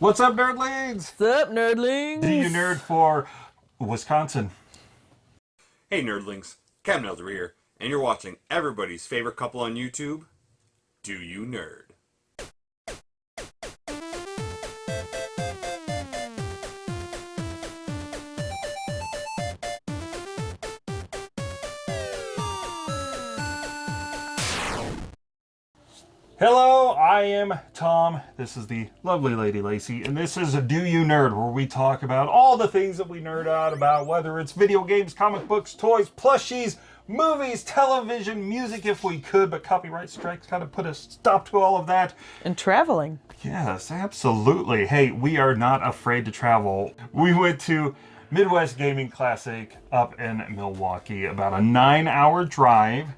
What's up, nerdlings? What's up, nerdlings? Do you nerd for Wisconsin? Hey, nerdlings. Captain Elder here, and you're watching everybody's favorite couple on YouTube, Do You Nerd? Hello, I am Tom. This is the lovely Lady Lacey, and this is a Do You Nerd, where we talk about all the things that we nerd out about, whether it's video games, comic books, toys, plushies, movies, television, music if we could, but copyright strikes kind of put a stop to all of that. And traveling. Yes, absolutely. Hey, we are not afraid to travel. We went to Midwest Gaming Classic up in Milwaukee, about a nine hour drive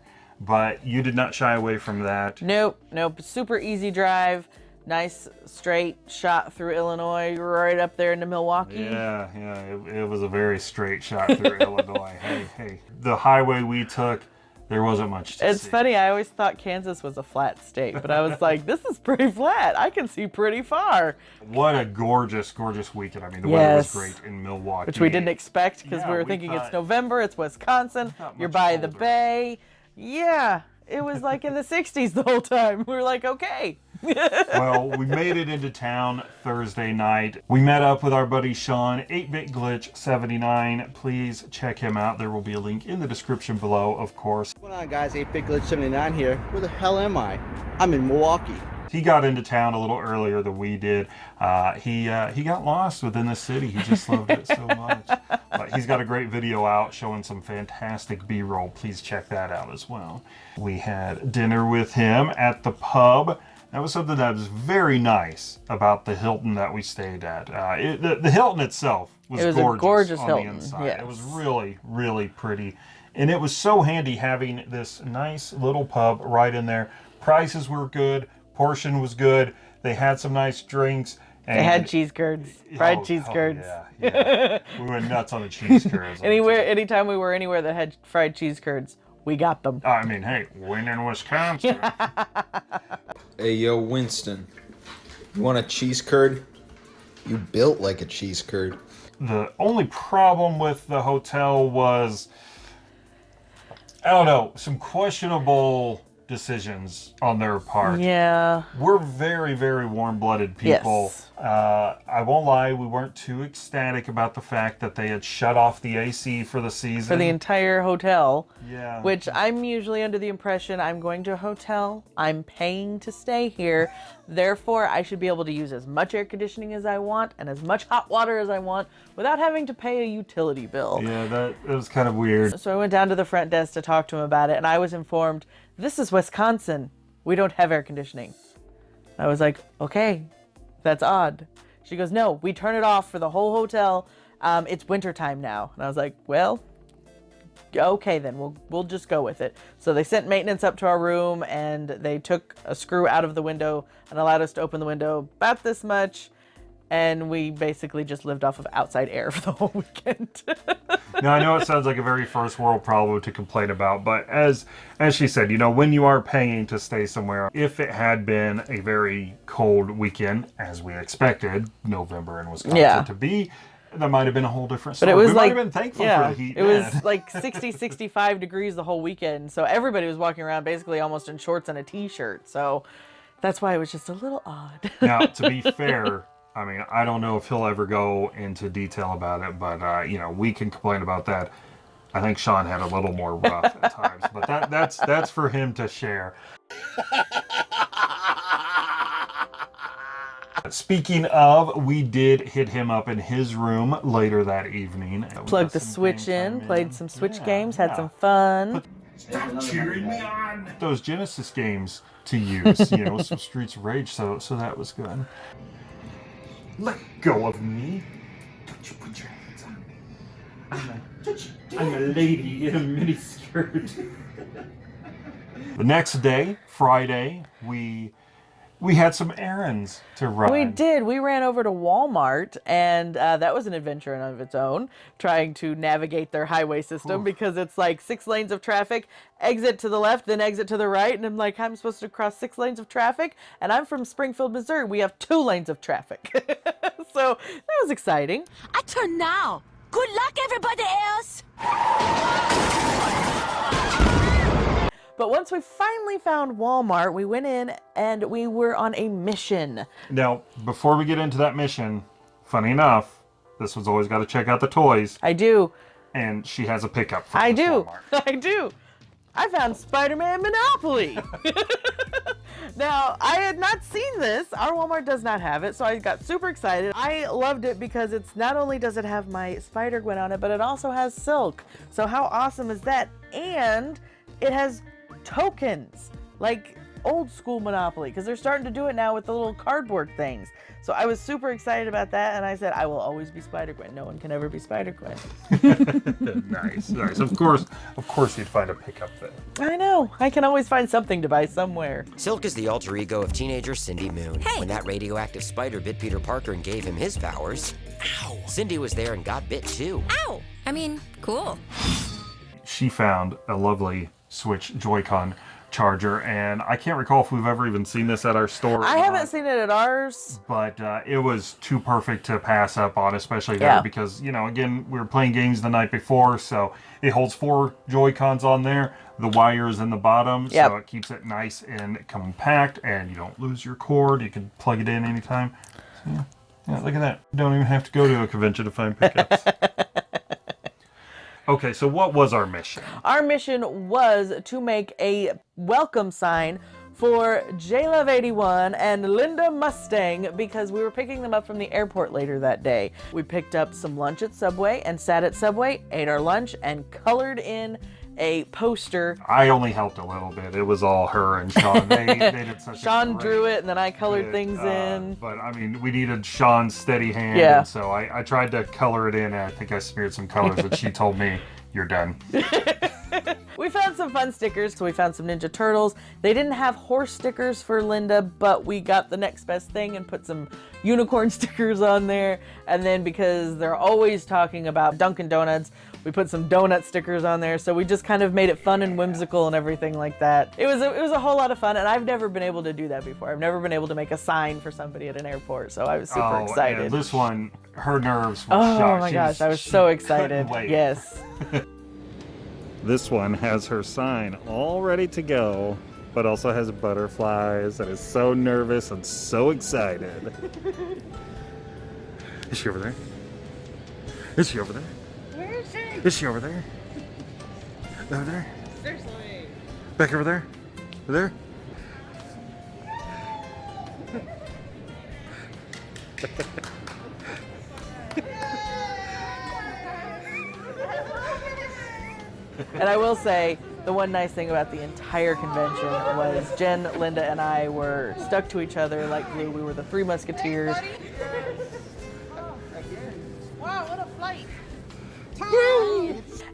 but you did not shy away from that. Nope, nope. Super easy drive. Nice straight shot through Illinois, right up there into Milwaukee. Yeah, yeah. It, it was a very straight shot through Illinois. Hey, hey. The highway we took, there wasn't much to It's see. funny. I always thought Kansas was a flat state, but I was like, this is pretty flat. I can see pretty far. What a gorgeous, gorgeous weekend. I mean, the weather was great in Milwaukee. Which we didn't expect because Yeah, we were we thinking it's November, it's Wisconsin, you're by the bay. Yeah, it was like in the 60s the whole time. We were like, okay. well, we made it into town Thursday night. We met up with our buddy Sean, 8-Bit Glitch 79. Please check him out. There will be a link in the description below, of course. What's going on guys, 8-Bit Glitch 79 here. Where the hell am I? I'm in Milwaukee. He got into town a little earlier than we did. Uh, he uh, he got lost within the city. He just loved it so much. But he's got a great video out showing some fantastic B-roll. Please check that out as well. We had dinner with him at the pub. That was something that was very nice about the Hilton that we stayed at. Uh, it, the, the Hilton itself was, It was a gorgeous, gorgeous on Hilton, the inside. yes. It was really, really pretty. And it was so handy having this nice little pub right in there. Prices were good, portion was good. They had some nice drinks. And They had cheese curds, oh, fried Oh, cheese oh, curds. yeah, yeah. we went nuts on the cheese curds. Anywhere, anytime we were anywhere that had fried cheese curds, we got them. I mean, hey, when in Wisconsin. Hey, yo, Winston. You want a cheese curd? You built like a cheese curd. the only problem with the hotel was, I don't know, some questionable decisions on their part. Yeah. We're very, very warm-blooded people. Yes. Uh, I won't lie, we weren't too ecstatic about the fact that they had shut off the AC for the season. For the entire hotel. yeah. Which I'm usually under the impression I'm going to a hotel, I'm paying to stay here, therefore I should be able to use as much air conditioning as I want and as much hot water as I want without having to pay a utility bill. yeah, that it was kind of weird. So I went down to the front desk to talk to him about it, and I was informed this is Wisconsin. We don't have air conditioning. I was like, okay, that's odd. She goes, no, we turn it off for the whole hotel. Um, it's wintertime now. And I was like, well, okay then, we'll we'll just go with it. So they sent maintenance up to our room, and they took a screw out of the window and allowed us to open the window about this much. And we basically just lived off of outside air for the whole weekend. Now I know it sounds like a very first world problem to complain about, but as as she said, you know, when you are paying to stay somewhere, if it had been a very cold weekend, as we expected, November in Wisconsin Yeah. to be, that might have been a whole different But it was we like might have been thankful yeah, for the heat. it was like 60, 65 degrees the whole weekend. So everybody was walking around basically almost in shorts and a t-shirt. So that's why it was just a little odd. now, to be fair, I mean, I don't know if he'll ever go into detail about it, but uh, you know, we can complain about that. I think Sean had a little more rough at times, but that that's that's for him to share. Speaking of, we did hit him up in his room later that evening. Plugged the Switch in, time played some Switch Yeah, games, had yeah. some fun. cheering me on. Those Genesis games to use, you know, some Streets of Rage, so so that was good. Let go of me. Don't you put your hands on me. I'm a, I'm a lady in a miniskirt. the next day, Friday, we we had some errands to run. We did. We ran over to Walmart, and uh, that was an adventure in of its own, trying to navigate their highway system because it's like six lanes of traffic, exit to the left, then exit to the right, and I'm like, I'm supposed to cross six lanes of traffic, and I'm from Springfield, Missouri. We have two lanes of traffic, so that was exciting. I turn now. Good luck, everybody else. But once we finally found Walmart, we went in and we were on a mission. Now, before we get into that mission, funny enough, this one's always got to check out the toys, I do. and she has a pickup. From I do. Walmart. I do. I found Spider-Man Monopoly. now, I had not seen this. Our Walmart does not have it, so I got super excited. I loved it because it's not only does it have my Spider-Gwen on it, but it also has Silk. So how awesome is that? And it has tokens, like old school Monopoly, because they're starting to do it now with the little cardboard things. So I was super excited about that, and I said, I will always be Spider-Gwen. No one can ever be Spider-Gwen. nice, nice. Of course, of course, you'd find a pickup there. I know. I can always find something to buy somewhere. Silk is the alter ego of teenager Cindy Moon. Hey. When that radioactive spider bit Peter Parker and gave him his powers, Ow. Cindy was there and got bit too. Ow. I mean, cool. She found a lovely Switch Joy-Con charger, and I can't recall if we've ever even seen this at our store. I haven't not. seen it at ours. but uh, it was too perfect to pass up on, especially there Yeah. because you know, again, we were playing games the night before, so it holds four Joy Cons on there. The wire is in the bottom, so it keeps it nice and compact, and you don't lose your cord. You can plug it in anytime. So, yeah, yeah, look at that. Don't even have to go to a convention to find pickups. okay, so what was our mission? Our mission was to make a welcome sign for JLove81 and Linda Mustang because we were picking them up from the airport later that day. We picked up some lunch at Subway and sat at Subway, ate our lunch, and colored in a poster. I only helped a little bit. It was all her and Sean. They, they did such a Sean great drew it, and then I colored things uh, in. But I mean, we needed Sean's steady hand. Yeah. So I, I tried to color it in, and I think I smeared some colors, and she told me, "You're done." We found some fun stickers. So we found some Ninja Turtles. They didn't have horse stickers for Linda, but we got the next best thing and put some unicorn stickers on there. And then because they're always talking about Dunkin' Donuts, we put some donut stickers on there. So we just kind of made it fun and whimsical and everything like that. It was a, it was a whole lot of fun, and I've never been able to do that before. I've never been able to make a sign for somebody at an airport, so I was super oh, excited. And this one, her nerves were Oh shot. my She gosh, I was so excited. wait. Yes. This one has her sign all ready to go, but also has butterflies and is so nervous and so excited. is she over there? Is she over there? Where is she? Is she over there? Over there? Seriously. Back over there? Over there? And I will say, the one nice thing about the entire convention was Jen, Linda, and I were stuck to each other like glue. We were the three musketeers. Wow, what a flight!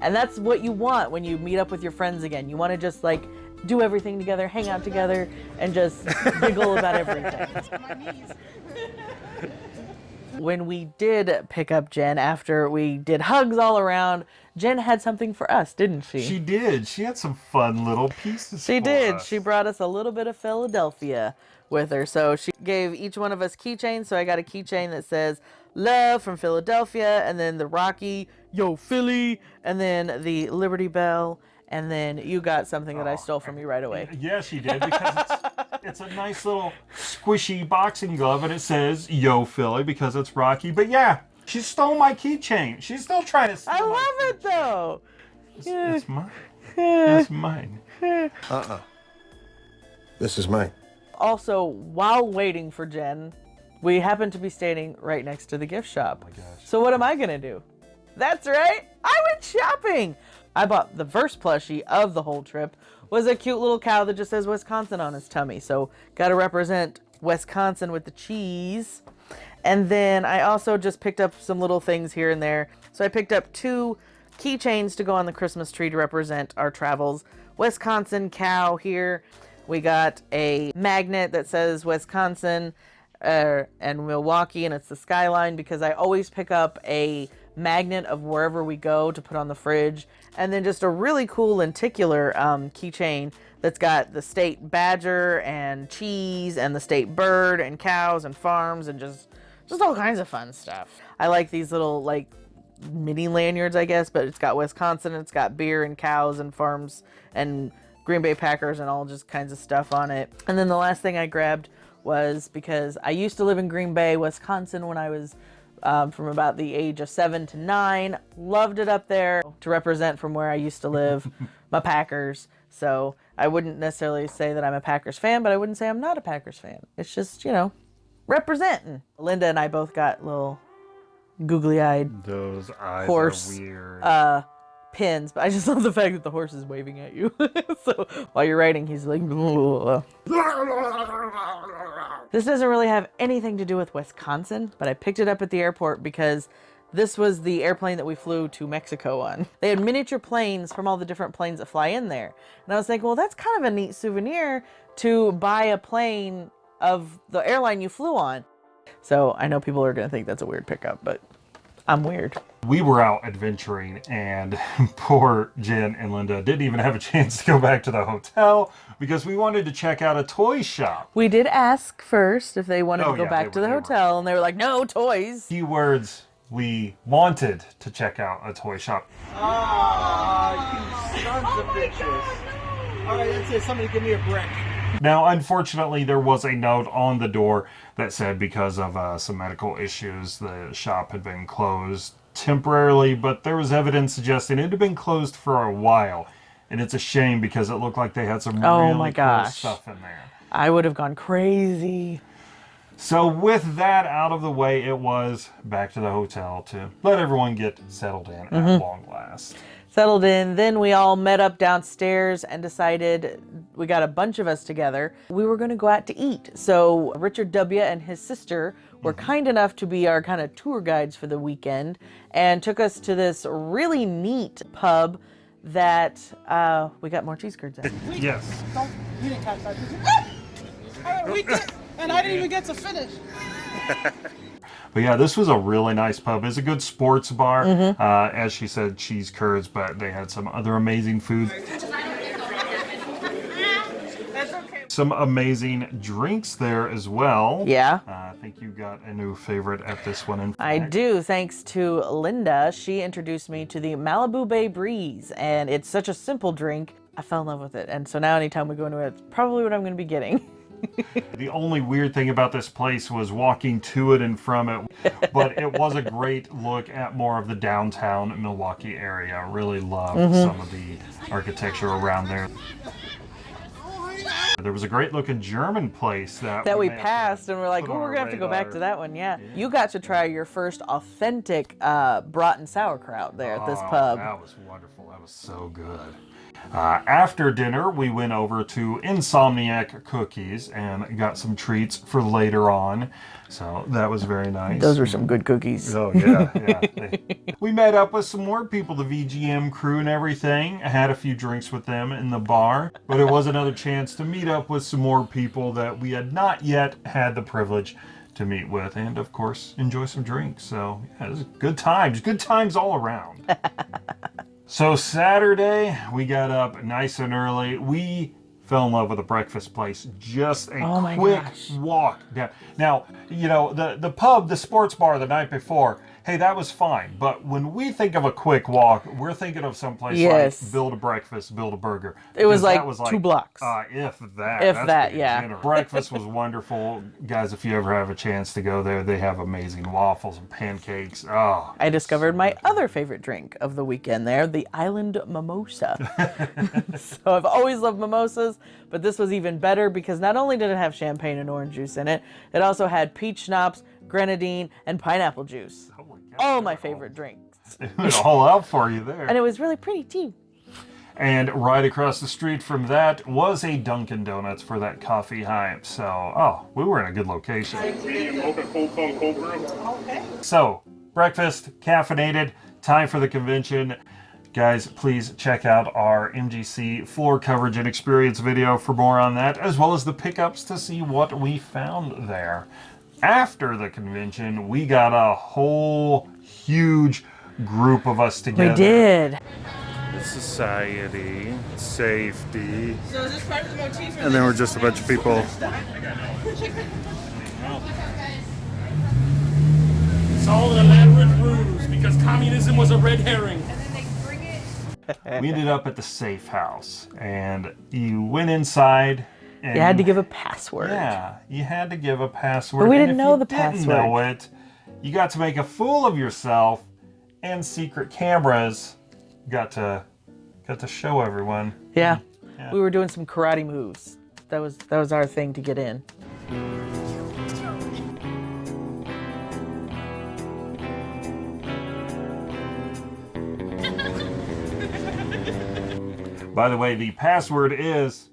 And that's what you want when you meet up with your friends again. You want to just like do everything together, hang out together, and just giggle about everything. When we did pick up Jen after we did hugs all around, Jen had something for us, didn't she? She did. She had some fun little pieces. She for did. us. She brought us a little bit of Philadelphia with her. So she gave each one of us keychains. So I got a keychain that says love from Philadelphia, and then the Rocky, yo, Philly, and then the Liberty Bell. And then you got something that I stole from you right away. Yes, you did because it's, it's a nice little squishy boxing glove and it says "Yo Philly" because it's Rocky. But yeah, she stole my keychain. She's still trying to steal. I my love it though. It's, it's mine. It's mine. Uh uh This is mine. Also, while waiting for Jen, we happen to be standing right next to the gift shop. Oh so what am I gonna do? That's right, I went shopping. I bought the first plushie of the whole trip was a cute little cow that just says Wisconsin on his tummy. So got to represent Wisconsin with the cheese. And then I also just picked up some little things here and there. So I picked up two keychains to go on the Christmas tree to represent our travels. Wisconsin cow here. We got a magnet that says Wisconsin uh, and Milwaukee, and it's the skyline because I always pick up a magnet of wherever we go to put on the fridge, and then just a really cool lenticular um, keychain that's got the state badger and cheese and the state bird and cows and farms and just just all kinds of fun stuff. I like these little like mini lanyards, I guess, but it's got Wisconsin, it's got beer and cows and farms and Green Bay Packers and all just kinds of stuff on it. And then the last thing I grabbed was because I used to live in Green Bay, Wisconsin when I was um, from about the age of seven to nine. Loved it up there to represent from where I used to live, my Packers. So I wouldn't necessarily say that I'm a Packers fan, but I wouldn't say I'm not a Packers fan. It's just, you know, representing. Linda and I both got little googly eyed Those eyes horse are weird. uh pins but i just love the fact that the horse is waving at you. So while you're riding, he's like this doesn't really have anything to do with wisconsin but i picked it up at the airport because this was the airplane that we flew to mexico on. They had miniature planes from all the different planes that fly in there. And i was thinking well that's kind of a neat souvenir to buy a plane of the airline you flew on. So i know people are going to think that's a weird pickup but i'm weird we were out adventuring and poor Jen and Linda didn't even have a chance to go back to the hotel because we wanted to check out a toy shop. We did ask first if they wanted Oh, to go yeah, back to were- the they were. hotel, and they were like, "No toys." Keywords we wanted to check out a toy shop. Ah, you sons of bitches. All right, that's it. Somebody give me a brick. Now, unfortunately, there was a note on the door that said because of uh, some medical issues, the shop had been closed temporarily, but there was evidence suggesting it had been closed for a while. And it's a shame because it looked like they had some Oh really my cool stuff in there. I would have gone crazy. So with that out of the way, it was back to the hotel to let everyone get settled in Mm-hmm. at long last. Settled in. Then we all met up downstairs and decided we got a bunch of us together. We were going to go out to eat. So Richard W. and his sister were Mm-hmm. kind enough to be our kind of tour guides for the weekend and took us to this really neat pub that uh, we got more cheese curds at. Yes. Don't, you didn't catch that, did you? We did, and I didn't even get to finish. But yeah, this was a really nice pub. It's a good sports bar. Mm-hmm. Uh, as she said, cheese curds, but they had some other amazing food. Some amazing drinks there as well. Yeah. Uh, I think you got a new favorite at this one. In I do, thanks to Linda. She introduced me to the Malibu Bay Breeze, and it's such a simple drink. I fell in love with it, and so now anytime we go into it, it's probably what I'm going to be getting. The only weird thing about this place was walking to it and from it, but it was a great look at more of the downtown Milwaukee area. I really loved Mm-hmm. some of the architecture around there. There was a great looking German place that that we passed, and we're like, oh, we're going to have to go back to that one. Yeah. You got to try your first authentic uh, broughton sauerkraut there at this Oh, pub. That was wonderful. That was so good. Uh, after dinner, we went over to Insomnia Cookies and got some treats for later on. So that was very nice. Those were some good cookies. Oh yeah, yeah. We met up with some more people, the VGM crew and everything. I had a few drinks with them in the bar, but it was another chance to meet up with some more people that we had not yet had the privilege to meet with, and of course enjoy some drinks. So yeah, it was good times, good times all around. So Saturday, we got up nice and early. We fell in love with a breakfast place. Just a Oh quick gosh. walk down. Now, you know, the the pub, the sports bar the night before, hey, that was fine. But when we think of a quick walk, we're thinking of someplace Yes. like build a breakfast, build a burger. It was Because that like two blocks. Uh, if that. If that, yeah. Breakfast was wonderful. Guys, if you ever have a chance to go there, they have amazing waffles and pancakes. Oh, I discovered my other favorite drink of the weekend there, the Island Mimosa. so I've always loved mimosas, but this was even better because not only did it have champagne and orange juice in it, it also had peach schnapps, grenadine, and pineapple juice. oh. All my favorite drinks. It was all out for you there. And it was really pretty too. And right across the street from that was a Dunkin' Donuts for that coffee hype. So, oh, we were in a good location. So, breakfast, caffeinated, time for the convention. Guys, please check out our MGC floor coverage and experience video for more on that, as well as the pickups to see what we found there. After the convention, we got a whole huge group of us together. We did. Society, safety, So is this part of the motif? and then we're just a bunch of people. It's all an elaborate ruse because communism was a red herring. we ended up at the safe house, and you went inside. You had to give a password. Yeah, you had to give a password. But we didn't know you the didn't know it, you got to make a fool of yourself, and secret cameras got to got to show everyone. Yeah. Yeah. We were doing some karate moves. That was that was our thing to get in. By the way, the password is.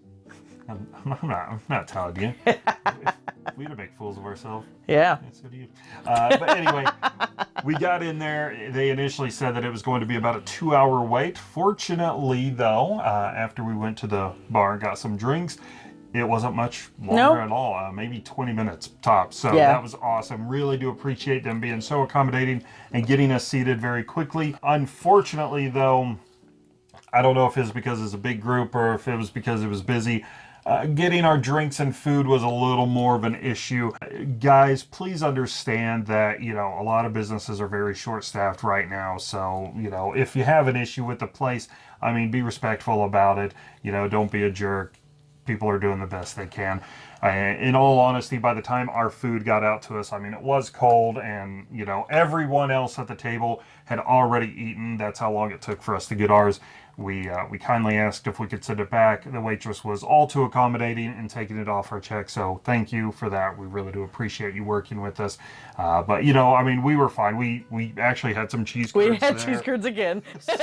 I'm, I'm not. I'm not telling you. we to make fools of ourselves. Yeah. Yeah, so do you. Uh, but anyway, we got in there. They initially said that it was going to be about a two-hour wait. Fortunately, though, uh, after we went to the bar and got some drinks, it wasn't much longer No. at all. Uh, maybe 20 minutes tops. So Yeah. that was awesome. Really do appreciate them being so accommodating and getting us seated very quickly. Unfortunately, though, I don't know if it's because it's a big group or if it was because it was busy. Uh, getting our drinks and food was a little more of an issue. Guys, please understand that, you know, a lot of businesses are very short staffed right now. So, you know, if you have an issue with the place, I mean, be respectful about it. You know, don't be a jerk. People are doing the best they can. Uh, in all honesty, by the time our food got out to us, I mean, it was cold and, you know, everyone else at the table had already eaten. That's how long it took for us to get ours. We, uh, we kindly asked if we could send it back. The waitress was all too accommodating and taking it off our check. So thank you for that. We really do appreciate you working with us. Uh, but, you know, I mean, we were fine. We, we actually had some cheese We had there. cheese curds again. so,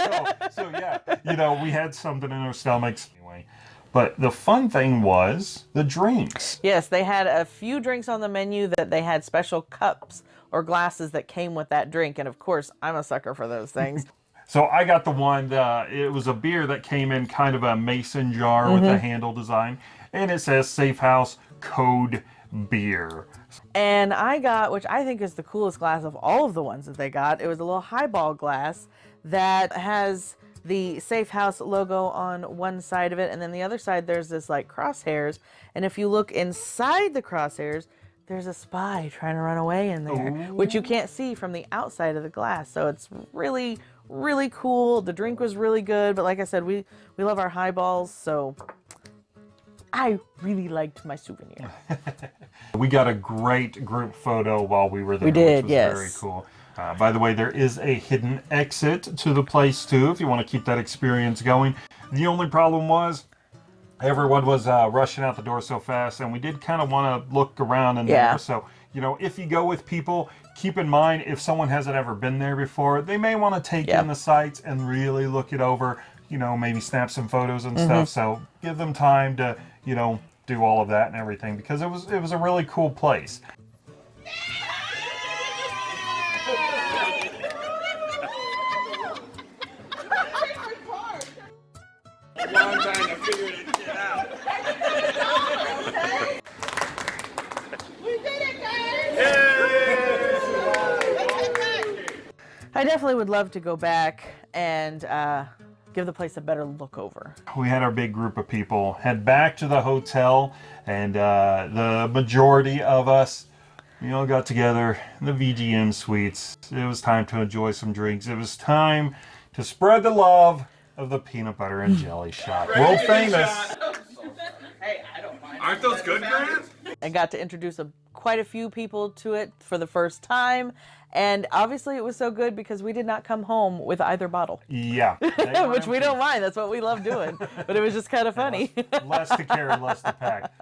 so yeah, you know, we had something in our stomachs anyway. But the fun thing was the drinks. Yes, they had a few drinks on the menu that they had special cups or glasses that came with that drink. And of course, I'm a sucker for those things. So I got the one. Uh, it was a beer that came in kind of a mason jar with a handle design, and it says Safe House Code Beer. And I got, which I think is the coolest glass of all of the ones that they got, it was a little highball glass that has the Safe House logo on one side of it, and then the other side there's this like crosshairs. And if you look inside the crosshairs, there's a spy trying to run away in there, which you can't see from the outside of the glass. So it's really, really cool. The drink was really good, but like I said, we we love our highballs, so I really liked my souvenir. We got a great group photo while we were there. We did, which was yes. Very cool. Uh, by the way, there is a hidden exit to the place too, if you want to keep that experience going. The only problem was everyone was uh, rushing out the door so fast, and we did kind of want to look around in Yeah. there. So, you know, if you go with people, keep in mind if someone hasn't ever been there before, they may want to take Yep. in the sights and really look it over. You know, maybe snap some photos and Mm-hmm. stuff. So give them time to, you know, do all of that and everything because it was it was a really cool place. I definitely would love to go back and uh, give the place a better look over. we had our big group of people head back to the hotel, and uh, the majority of us, we all got together in the VGM suites. It was time to enjoy some drinks. It was time to spread the love of the peanut butter and jelly shot. World famous. Shot. hey, I don't mind. Aren't those good, Grant? I got to introduce a, quite a few people to it for the first time. And obviously, it was so good because we did not come home with either bottle, Yeah. which we don't mind. That's what we love doing. But it was just kind of funny. Less to carry, less to pack.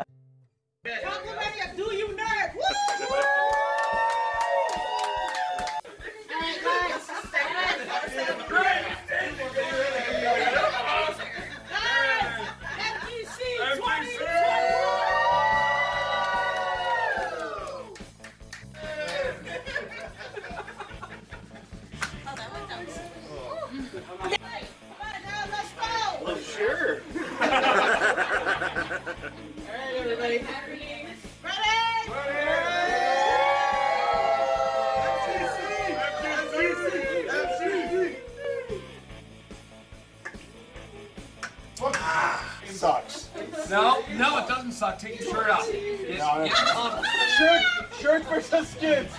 Suck. Take your shirt off. It's, it's comfortable. Shirt, shirt versus skins.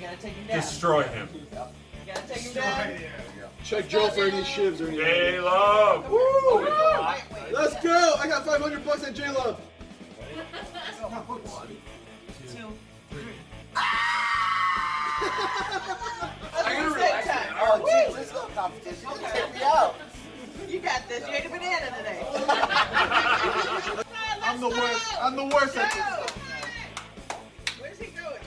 You gotta take him down. Destroy him. You gotta take him down. Check Joe for any shivs or anything. J Love. Woo! Let's go! I got 500 bucks at J Love. I gotta relax. Oh, geez, this is no competition. You can take me out. You got this. You ate a banana today. I'm the worst. I'm the worst at this. Where's he going?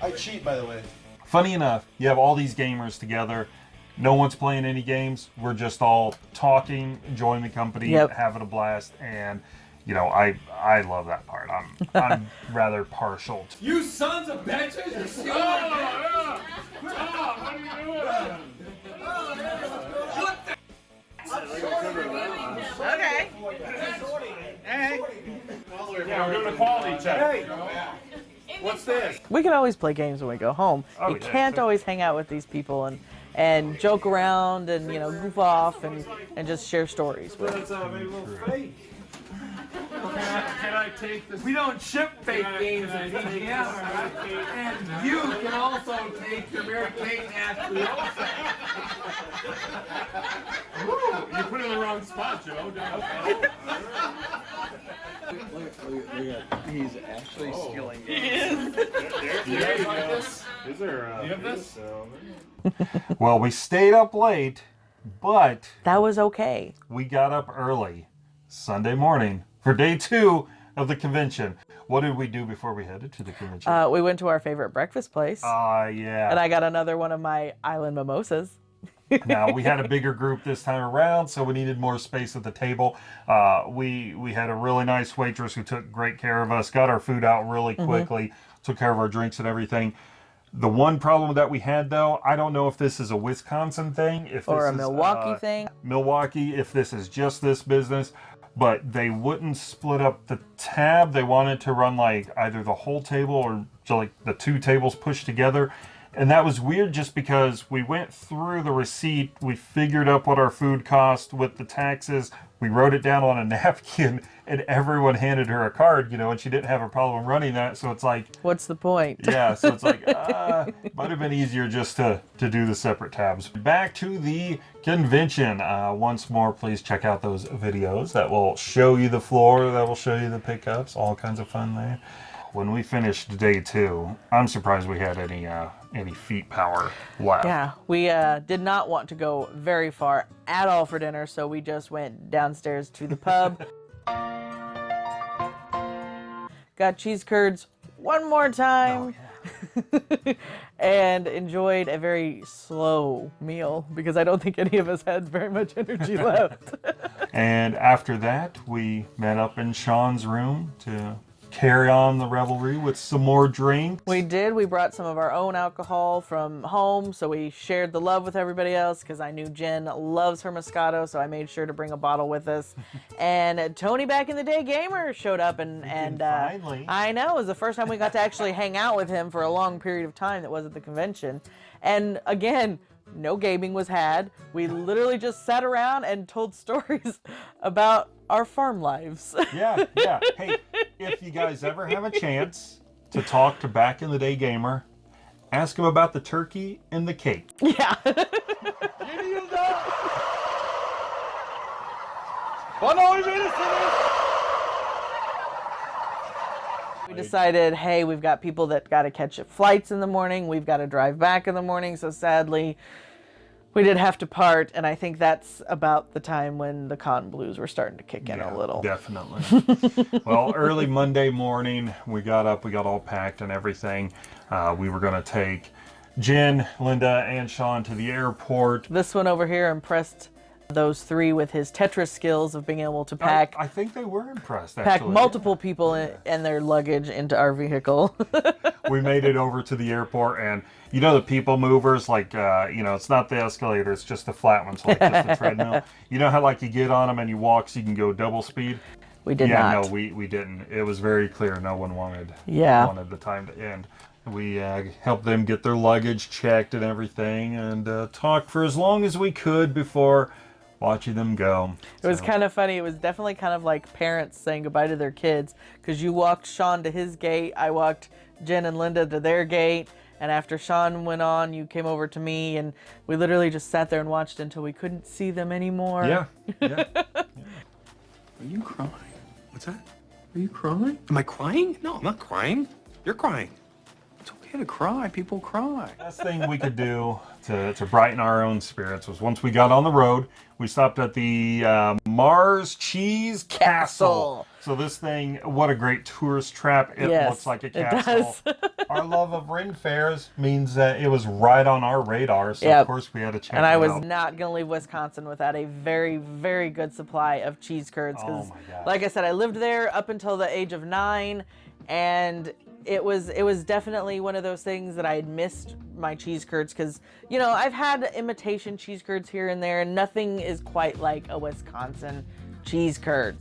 I cheat, by the way. Funny enough, you have all these gamers together. No one's playing any games. We're just all talking, enjoying the company, Yep. having a blast, and you know, I I love that part. I'm I'm rather partial to You sons of bitches! You're stealing oh, yeah. oh, what are you doing? Oh, Okay. Hey. Yeah, we're doing a quality check. What's this? We can always play games when we go home. Oh, you yeah, can't always hang out with these people and and joke around and you know goof off and and just share stories with. That's uh, maybe a little fake. Can I, can I take this? We don't ship fake games at TGS. And you can also take your Mary Kate and Ashley Olsen. Woo, you put it in the wrong spot, Joe. Okay. He's actually oh. stealing. Do you guys like this? Is there? You have this? Uh, well, we stayed up late, but That was okay. we got up early Sunday morning for day two of the convention. What did we do before we headed to the convention? Uh, we went to our favorite breakfast place, Ah, yeah. and I got another one of my island mimosas. now we had a bigger group this time around, so we needed more space at the table. Uh, we we had a really nice waitress who took great care of us, got our food out really Mm-hmm. quickly, took care of our drinks and everything. The one problem that we had though, I don't know if this is a Wisconsin thing, if Or this a is, Milwaukee uh, thing. Milwaukee, if this is just this business, but they wouldn't split up the tab. They wanted to run like either the whole table or like the two tables pushed together. And that was weird just because we went through the receipt, we figured up what our food cost with the taxes, we wrote it down on a napkin, and everyone handed her a card, you know, and she didn't have a problem running that. So it's like, What's the point? yeah, so it's like, uh, might have been easier just to, to do the separate tabs. Back to the convention. Uh, once more, please check out those videos that will show you the floor, that will show you the pickups, all kinds of fun there. When we finished day two, I'm surprised we had any uh, any feet power left. Yeah, we uh, did not want to go very far at all for dinner, so we just went downstairs to the pub. Got cheese curds one more time. and enjoyed a very slow meal because I don't think any of us had very much energy left. And after that, we met up in Sean's room to carry on the revelry with some more drinks. We did. We brought some of our own alcohol from home, so we shared the love with everybody else because I knew Jen loves her Moscato, so I made sure to bring a bottle with us. and Tony, back in the day, gamer showed up, and and uh, finally. I know it was the first time we got to actually hang out with him for a long period of time that was at the convention. And again. No gaming was had. We literally just sat around and told stories about our farm lives. Yeah, yeah. Hey, if you guys ever have a chance to talk to back in the day gamer, ask him about the turkey and the cake. yeah. We decided, hey, we've got people that got to catch up flights in the morning. We've got to drive back in the morning. So sadly, we did have to part. And I think that's about the time when the cotton blues were starting to kick in a little. Definitely. well, early Monday morning, we got up, we got all packed and everything. Uh, we were going to take Jen, Linda, and Sean to the airport. This one over here impressed those three with his Tetris skills of being able to pack I, I think they were impressed. pack Actually. multiple people in, and their luggage into our vehicle. we made it over to the airport and you know the people movers like uh, you know it's not the escalator it's just the flat ones like just the treadmill you know how like you get on them and you walk so you can go double speed we did yeah not. no we, we didn't it was very clear no one wanted Yeah. wanted the time to end we uh, helped them get their luggage checked and everything and uh, talked for as long as we could before watching them go. It was kind of funny. It was definitely kind of like parents saying goodbye to their kids because you walked Sean to his gate, I walked Jen and Linda to their gate, and after Sean went on, you came over to me, and we literally just sat there and watched until we couldn't see them anymore. Yeah. yeah. Are you crying? What's that? Are you crying? Am I crying? No, I'm not crying. You're crying. It's okay to cry. People cry. Best thing we could do to, to brighten our own spirits was once we got on the road, we stopped at the uh, Mars Cheese Castle. Castle. So this thing, what a great tourist trap! It Yes, looks like a it castle. does. our love of Ren fairs means that it was right on our radar. So Yep. of course we had to check And I it was out. not gonna leave Wisconsin without a very, very good supply of cheese curds. Oh Because, my gosh. like I said, I lived there up until the age of nine, and it was it was definitely one of those things that I had missed my cheese curds. Because you know I've had imitation cheese curds here and there, and nothing is quite like a Wisconsin cheese curd.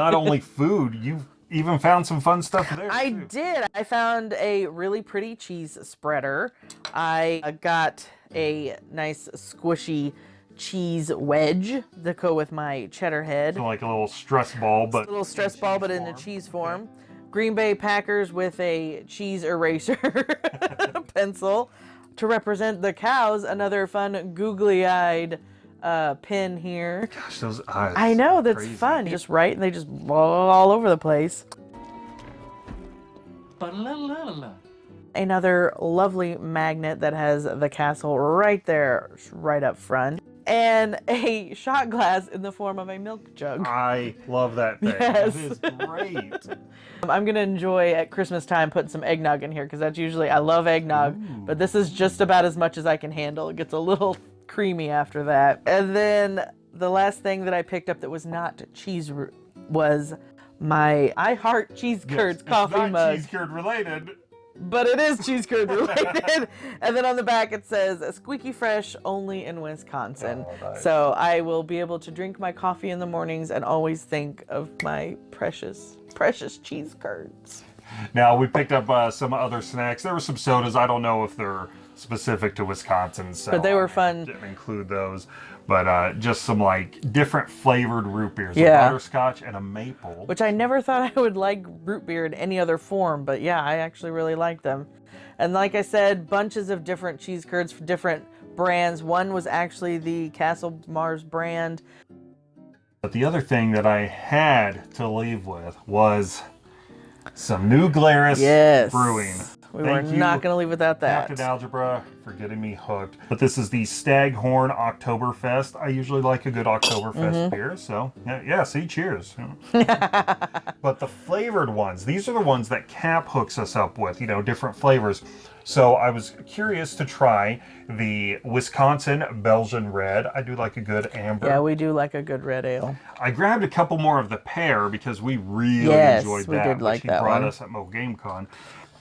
Not only food, you've even found some fun stuff there. I too. did. I found a really pretty cheese spreader. I got a nice squishy cheese wedge to go with my cheddar head. So like a little stress ball, but a little stress ball, but in a cheese form. Green Bay Packers with a cheese eraser pencil to represent the cows. Another fun googly-eyed uh, pin here. gosh, those eyes. I know that's crazy. fun. Just right, and they just blow all over the place. Another lovely magnet that has the castle right there, right up front, and a shot glass in the form of a milk jug. I love that thing. Yes. It is great. I'm gonna enjoy at Christmas time putting some eggnog in here because that's usually I love eggnog, but this is just about as much as I can handle. It gets a little creamy after that. And then the last thing that I picked up that was not cheese was my I Heart Cheese Curds Yes, coffee it's not mug. cheese curd related. But it is cheese curd related. and then on the back it says squeaky fresh only in Wisconsin. Oh, nice. So I will be able to drink my coffee in the mornings and always think of my precious, precious cheese curds. Now we picked up uh, some other snacks. There were some sodas. I don't know if they're specific to Wisconsin, so But they were I fun. Didn't include those, but uh, just some like different flavored root beers, a Yeah. butterscotch and a maple. Which I never thought I would like root beer in any other form, but yeah, I actually really like them. And like I said, bunches of different cheese curds for different brands. One was actually the Castle Mars brand. But the other thing that I had to leave with was some New Glarus Yes. Brewing. We Thank were not going to leave without that. Captain Algebra for getting me hooked. But this is the Staghorn Oktoberfest. I usually like a good Oktoberfest Mhm. beer, so yeah, yeah see, cheers. but the flavored ones, these are the ones that Cap hooks us up with, you know, different flavors. So I was curious to try the Wisconsin Belgian Red. I do like a good amber. Yeah, we do like a good red ale. I grabbed a couple more of the pear because we really Yes, enjoyed we that. did which like he that brought one. us at Mo Game Con.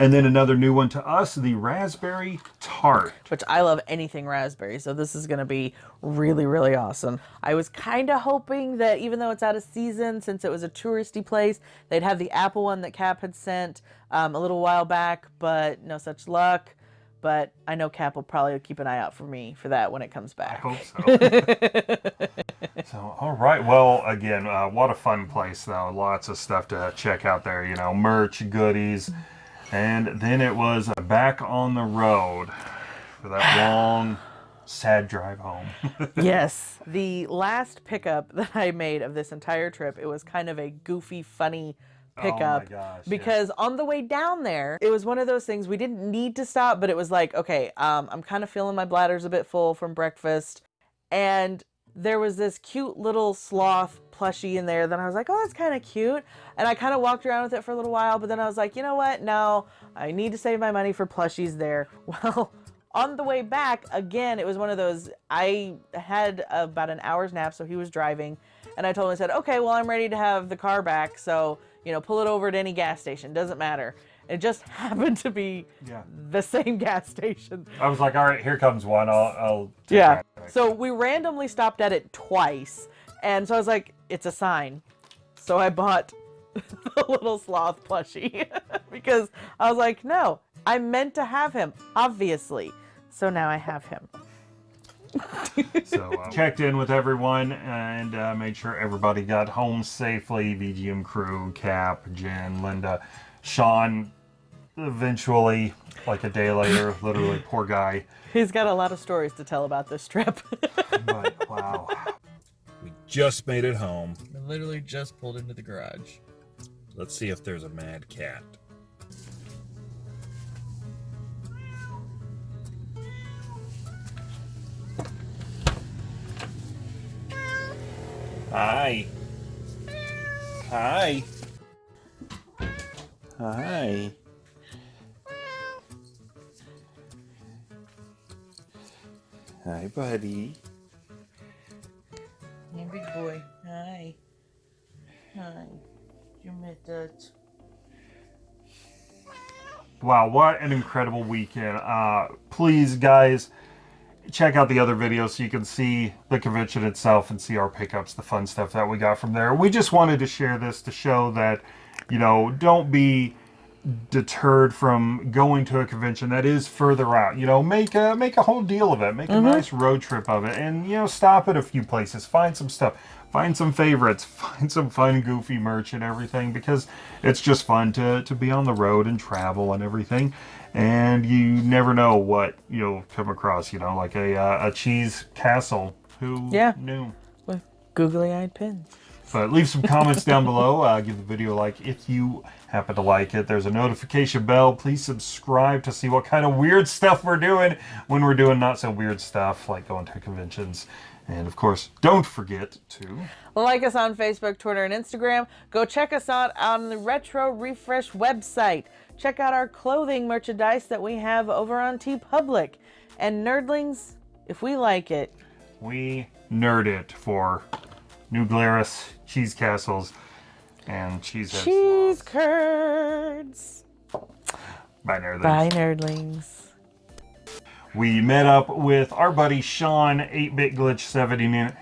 And then another new one to us, the raspberry tart. which I love anything raspberry, so this is going to be really, really awesome. I was kind of hoping that even though it's out of season, since it was a touristy place, they'd have the apple one that Cap had sent um, a little while back, but no such luck. But I know Cap will probably keep an eye out for me for that when it comes back. I hope so. so, all right. Well, again, uh, what a fun place, though. Lots of stuff to check out there. You know, merch, goodies, and then it was back on the road for that long, sad drive home. yes. The last pickup that I made of this entire trip, it was kind of a goofy, funny pickup Oh gosh, because on the way down there, it was one of those things we didn't need to stop, but it was like, okay, um, I'm kind of feeling my bladder's a bit full from breakfast, and there was this cute little sloth plushie in there. Then I was like, oh, that's kind of cute. And I kind of walked around with it for a little while, but then I was like, you know what? No, I need to save my money for plushies there. Well, on the way back, again, it was one of those, I had about an hour's nap, so he was driving. And I told him, I said, okay, well, I'm ready to have the car back. So, you know, pull it over at any gas station. Doesn't matter. It just happened to be Yeah. the same gas station. I was like, all right, here comes one. I'll, I'll Yeah. So we randomly stopped at it twice. And so I was like, it's a sign. So I bought the little sloth plushie because I was like, no, I meant to have him, obviously. So now I have him. So uh, checked in with everyone and uh, made sure everybody got home safely. VGM crew, Cap, Jen, Linda, Sean. Eventually, like a day later, literally, poor guy. He's got a lot of stories to tell about this trip. But wow, just made it home. I literally just pulled into the garage. Let's see if there's a mad cat. Hi. Hi. Hi. Hi, buddy. Yeah, big boy. Hi. Hi. You met that. wow, what an incredible weekend! Uh, please, guys, check out the other videos so you can see the convention itself and see our pickups, the fun stuff that we got from there. We just wanted to share this to show that, you know, don't be deterred from going to a convention that is further out. You know, make a make a whole deal of it. Make a nice road trip of it, and you know, stop at a few places, find some stuff, find some favorites, find some fun, goofy merch and everything, because it's just fun to to be on the road and travel and everything. And you never know what you'll come across. You know, like a uh, a cheese castle. Who Yeah. knew? With googly eyed pins. But leave some comments down below. Uh, give the video a like if you happen to like it. There's a notification bell. Please subscribe to see what kind of weird stuff we're doing when we're doing not so weird stuff like going to conventions. And of course, don't forget to Like us on Facebook, Twitter, and Instagram. Go check us out on the Retro Refresh website. Check out our clothing merchandise that we have over on TeePublic. And nerdlings, if we like it, we nerd it for New Glarus, cheese castles, and cheese cheese curds. Bye, nerdlings. Bye, nerdlings. We met up with our buddy Sean, 8-Bit Glitch 79.